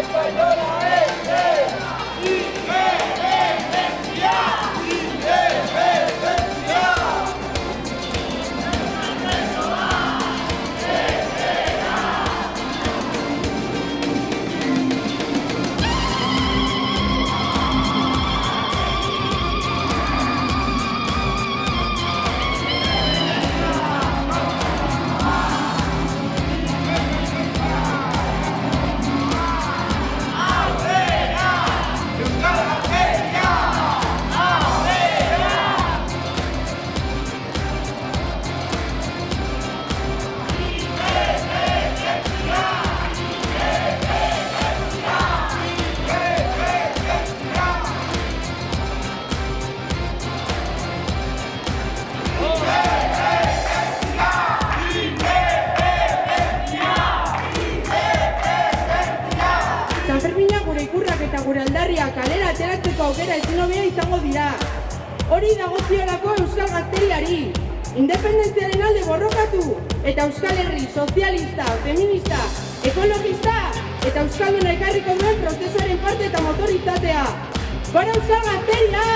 española. Gure aldarria kalera ateratzeko aukera ezin izango dira. Hori dagoziolako Euskal Gazteriari. Independentziaren alde borrokatu eta Euskal Herri sozialista, feminista, ekologista eta Euskalduna ekarriko duen prozesuaren parte eta motor izatea. Gora Euskal Gazteria!